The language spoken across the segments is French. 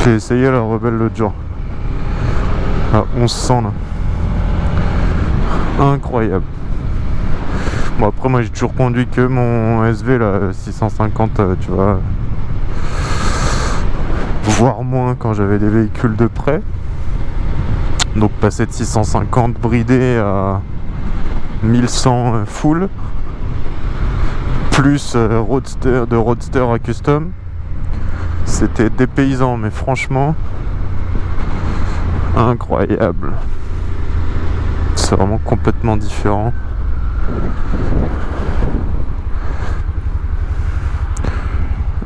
Je l'ai essayé la rebelle l'autre jour. À 1100 là. Incroyable. Bon après moi j'ai toujours conduit que mon SV là 650 euh, tu vois. Voire moins quand j'avais des véhicules de près. Donc passer de 650 bridé à 1100 euh, full. Plus euh, roadster, de roadster à custom. C'était dépaysant mais franchement incroyable. C'est vraiment complètement différent.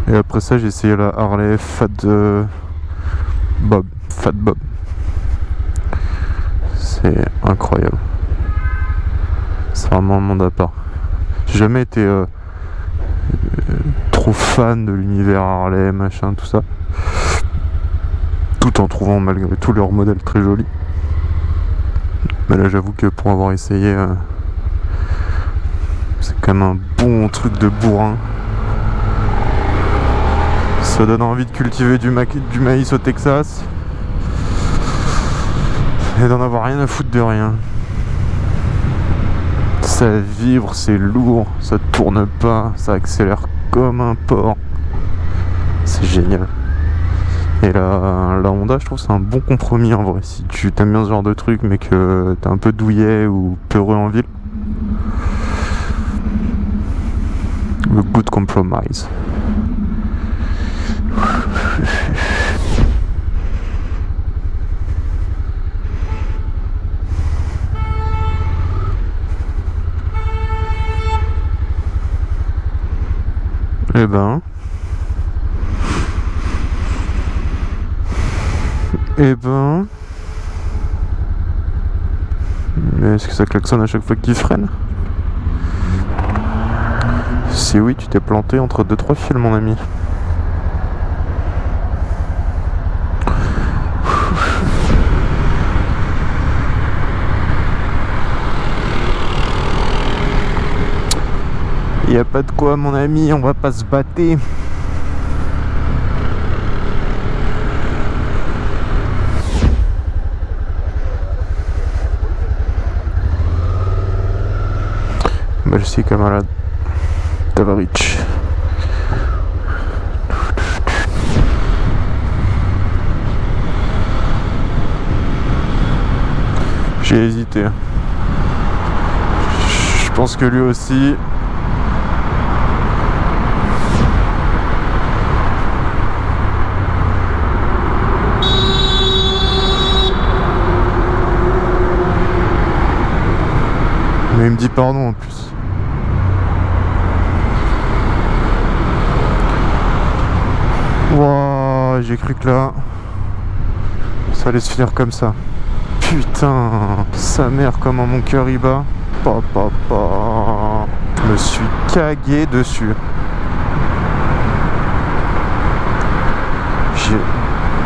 Et après ça, j'ai essayé la Harley Fat euh, Bob. Fat Bob. C'est incroyable. C'est vraiment un monde à part. J'ai jamais été euh, trop fan de l'univers Harley, machin, tout ça. Tout en trouvant malgré tout leurs modèles très jolis. Mais là, j'avoue que pour avoir essayé, c'est quand même un bon truc de bourrin. Ça donne envie de cultiver du, du maïs au Texas. Et d'en avoir rien à foutre de rien. Ça vibre, c'est lourd, ça tourne pas, ça accélère comme un porc. C'est génial. Et la, la Honda, je trouve c'est un bon compromis en vrai. Si tu t'aimes bien ce genre de truc, mais que t'es un peu douillet ou peureux en ville. Le good compromise. Eh ben. Eh ben. Mais est-ce que ça klaxonne à chaque fois qu'il freine Si oui, tu t'es planté entre deux trois fils, mon ami. Y a pas de quoi mon ami, on va pas se battre. Merci camarade Tavarich. J'ai hésité. Je pense que lui aussi Mais il me dit pardon en plus. Wow, j'ai cru que là, ça allait se finir comme ça. Putain, sa mère comment mon cœur y bat. Papa, Je me suis cagué dessus.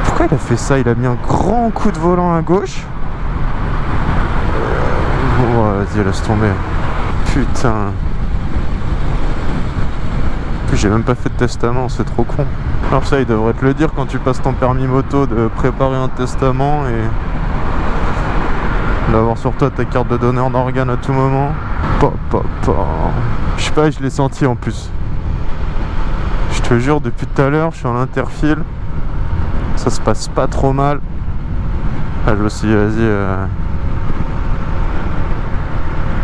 Pourquoi il a fait ça? Il a mis un grand coup de volant à gauche? Vas-y, laisse tomber. Putain. J'ai même pas fait de testament, c'est trop con. Alors ça, il devrait te le dire quand tu passes ton permis moto de préparer un testament et d'avoir sur toi ta carte de donneur d'organes à tout moment. Je sais pas, je l'ai senti en plus. Je te jure, depuis tout à l'heure, je suis en interfile. Ça se passe pas trop mal. Ah, je me suis dit, vas-y, euh,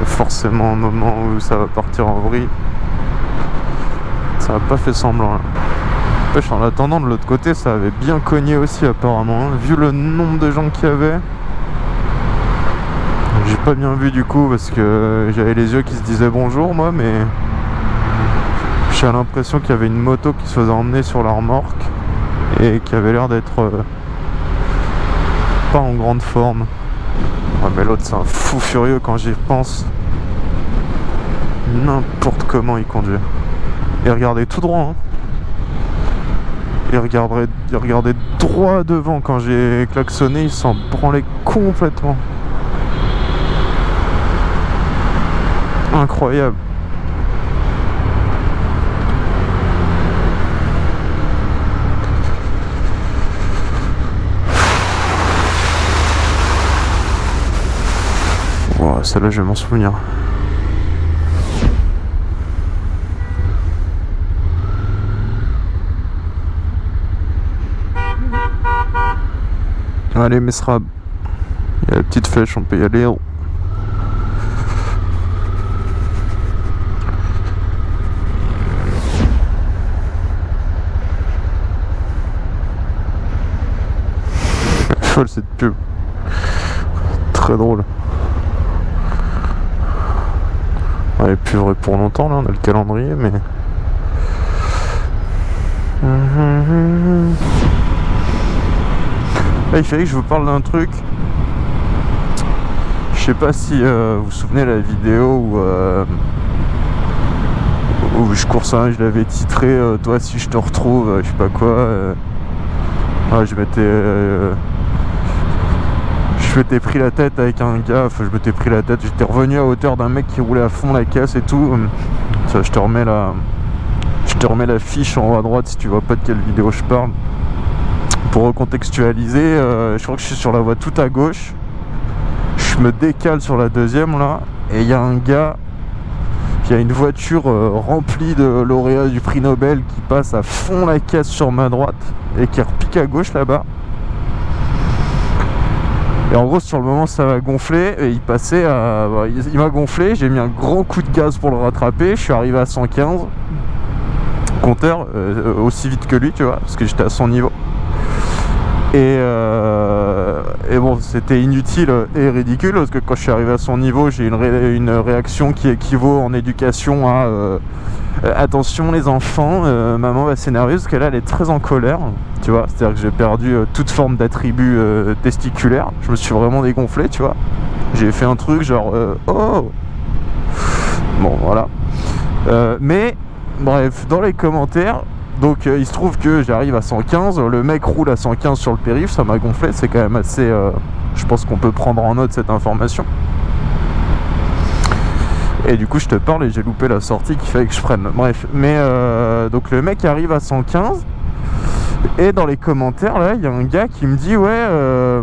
forcément un moment où ça va partir en vrille. Ça n'a pas fait semblant là. En attendant de l'autre côté ça avait bien cogné aussi apparemment. Hein. Vu le nombre de gens qu'il y avait. J'ai pas bien vu du coup parce que j'avais les yeux qui se disaient bonjour moi mais j'ai l'impression qu'il y avait une moto qui se faisait emmener sur la remorque et qui avait l'air d'être euh, pas en grande forme. mais l'autre c'est un fou furieux quand j'y pense n'importe comment il conduit. Et regardez tout droit. Hein. Il regarderait, regardait droit devant quand j'ai klaxonné, il s'en branlait complètement. Incroyable. Wow, celle-là, je vais m'en souvenir. Allez, Mesrab. Il y a la petite flèche, on peut y aller. Folle cette pub. Très drôle. Elle est plus vraie pour longtemps là, on a le calendrier mais... Il fallait que je vous parle d'un truc. Je sais pas si euh, vous vous souvenez la vidéo où, euh, où je cours ça, je l'avais titré euh, Toi si je te retrouve, je sais pas quoi. je m'étais je m'étais pris la tête avec un gars, enfin je m'étais pris la tête, j'étais revenu à hauteur d'un mec qui roulait à fond la caisse et tout. Ça, je te remets la, je te remets la fiche en haut à droite si tu vois pas de quelle vidéo je parle. Pour recontextualiser, euh, je crois que je suis sur la voie tout à gauche. Je me décale sur la deuxième là, et il y a un gars il y a une voiture euh, remplie de lauréats du prix Nobel qui passe à fond la caisse sur ma droite et qui repique à gauche là-bas. Et en gros, sur le moment, ça m'a gonflé. Et il passait à. Il m'a gonflé. J'ai mis un grand coup de gaz pour le rattraper. Je suis arrivé à 115. Compteur, euh, aussi vite que lui, tu vois, parce que j'étais à son niveau. Et, euh, et bon, c'était inutile et ridicule parce que quand je suis arrivé à son niveau, j'ai une, une réaction qui équivaut en éducation à euh, attention les enfants, maman va s'énerver parce qu'elle elle est très en colère tu vois. C'est-à-dire que j'ai perdu euh, toute forme d'attribut euh, testiculaire. Je me suis vraiment dégonflé, tu vois. J'ai fait un truc genre, euh, oh Bon, voilà. mais, bref, dans les commentaires, donc il se trouve que j'arrive à 115, le mec roule à 115 sur le périph', ça m'a gonflé, c'est quand même assez... je pense qu'on peut prendre en note cette information. Et du coup je te parle et j'ai loupé la sortie qui fait que je prenne. Bref, mais donc le mec arrive à 115 et dans les commentaires, là, il y a un gars qui me dit Ouais, euh,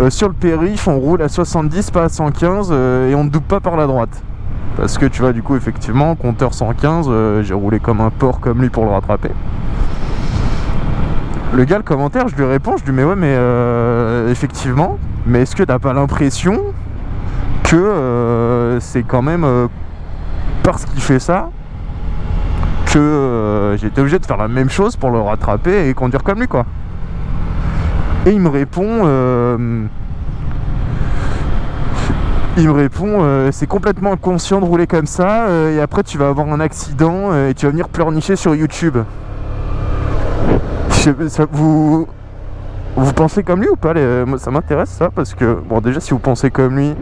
euh, sur le périph', on roule à 70, pas à 115, euh, et on ne double pas par la droite. Parce que tu vois, du coup, effectivement, compteur 115, j'ai roulé comme un porc comme lui pour le rattraper. Le gars, le commentaire, je lui réponds, je lui dis Mais ouais, mais effectivement, mais est-ce que t'as pas l'impression que c'est quand même parce qu'il fait ça que euh, j'étais obligé de faire la même chose pour le rattraper et conduire comme lui quoi. Et il me répond euh, il me répond euh, c'est complètement inconscient de rouler comme ça et après tu vas avoir un accident et tu vas venir pleurnicher sur YouTube. vous vous pensez comme lui ou pas Ça m'intéresse ça parce que bon déjà si vous pensez comme lui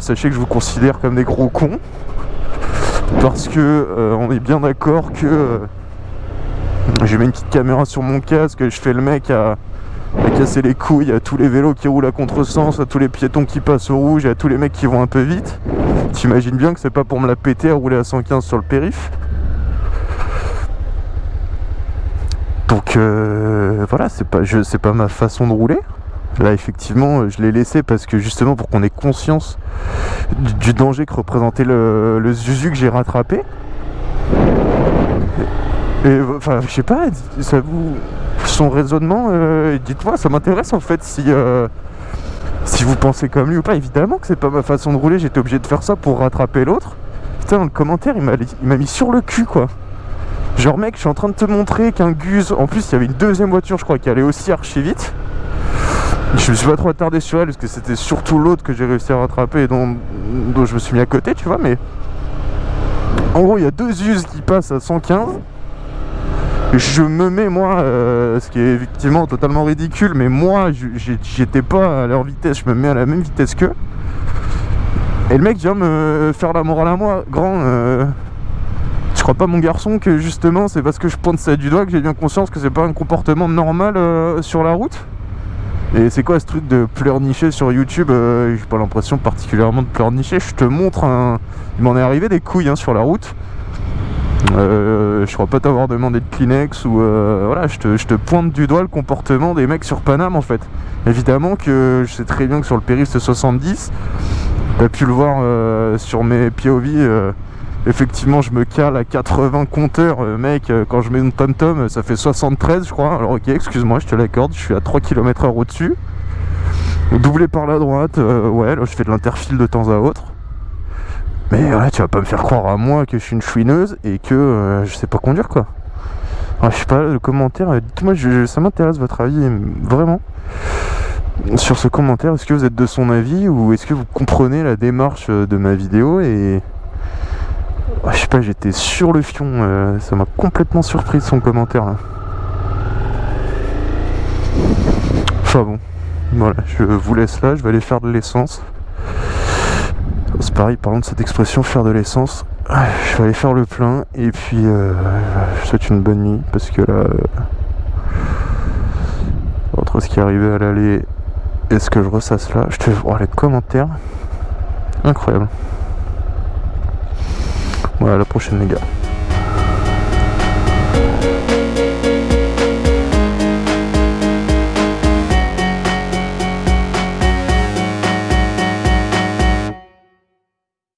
sachez que je vous considère comme des gros cons parce que euh, on est bien d'accord que euh, j'ai mis une petite caméra sur mon casque, je fais le mec à, casser les couilles à tous les vélos qui roulent à contresens, à tous les piétons qui passent au rouge à tous les mecs qui vont un peu vite. T'imagines bien que c'est pas pour me la péter à rouler à 115 sur le périph. Donc euh, voilà, c'est pas, pas ma façon de rouler. Là, effectivement, je l'ai laissé parce que justement pour qu'on ait conscience du, danger que représentait le, le Zuzu que j'ai rattrapé. Et enfin, je sais pas, ça vous, son raisonnement, euh, dites-moi, ça m'intéresse en fait si, euh, si vous pensez comme lui ou pas. Évidemment que c'est pas ma façon de rouler, j'étais obligé de faire ça pour rattraper l'autre. Putain, dans le commentaire, il m'a mis sur le cul quoi. Genre, mec, je suis en train de te montrer qu'un Guz, en plus, il y avait une deuxième voiture, je crois, qui allait aussi archi vite. Je me suis pas trop attardé sur elle parce que c'était surtout l'autre que j'ai réussi à rattraper et dont, je me suis mis à côté, tu vois, mais... En gros, il y a deux us qui passent à 115. Je me mets, moi, euh, ce qui est effectivement totalement ridicule, mais moi, j'étais pas à leur vitesse, je me mets à la même vitesse qu'eux. Et le mec vient me faire la morale à moi, grand... Euh, je crois pas mon garçon que justement c'est parce que je pointe ça du doigt que j'ai bien conscience que c'est pas un comportement normal euh, sur la route? Et c'est quoi ce truc de pleurnicher sur YouTube euh, J'ai pas l'impression particulièrement de pleurnicher. Je te montre. Il m'en est arrivé des couilles hein, sur la route. Euh, je crois pas t'avoir demandé de Kleenex ou euh, voilà, je te, je te, pointe du doigt le comportement des mecs sur Paname en fait. Évidemment que je sais très bien que sur le périph' c'est 70 T'as pu le voir euh, sur mes POV, euh, effectivement je me cale à 80 compteurs, euh, mec, quand je mets une tom-tom ça fait 73 je crois, alors ok excuse-moi je te l'accorde, je suis à 3 km heure au-dessus. Doublé par la droite, ouais là je fais de l'interfile de temps à autre. Mais ouais, tu vas pas me faire croire à moi que je suis une chouineuse et que je sais pas conduire quoi. Alors, je sais pas, le commentaire, dites-moi, ça m'intéresse votre avis, vraiment sur ce commentaire, est-ce que vous êtes de son avis ou est-ce que vous comprenez la démarche euh, de ma vidéo et je sais pas, j'étais sur le fion, euh, ça m'a complètement surpris son commentaire là. Enfin bon, voilà, je vous laisse là, je vais aller faire de l'essence. C'est pareil, parlant de cette expression faire de l'essence, je vais aller faire le plein et puis euh, je souhaite une bonne nuit parce que là, entre ce qui est arrivé à l'aller est-ce que je ressasse là Je te vois les commentaires. Incroyable. Voilà, la prochaine les gars.